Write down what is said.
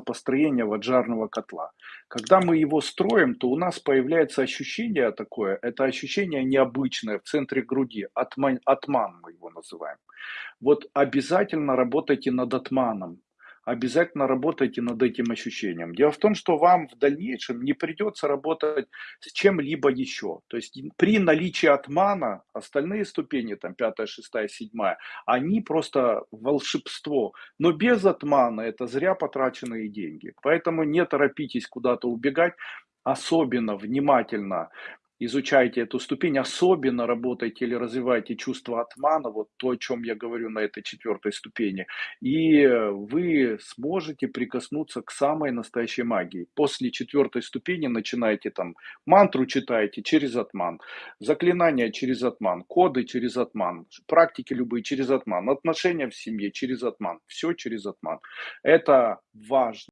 построения ваджарного котла. Когда мы его строим, то у нас появляется ощущение такое, это ощущение необычное в центре груди, атман, атман мы его называем. Вот обязательно работайте над атманом, обязательно работайте над этим ощущением. Дело в том, что вам в дальнейшем не придется работать с чем-либо еще. То есть при наличии отмана остальные ступени, там пятая, шестая, седьмая, они просто волшебство. Но без отмана это зря потраченные деньги. Поэтому не торопитесь куда-то убегать, особенно внимательно изучайте эту ступень, особенно работайте или развивайте чувство отмана, вот то, о чем я говорю на этой четвертой ступени, и вы сможете прикоснуться к самой настоящей магии. После четвертой ступени начинаете там мантру читаете через отман, заклинания через отман, коды через отман, практики любые через отман, отношения в семье через отман, все через отман. Это важно.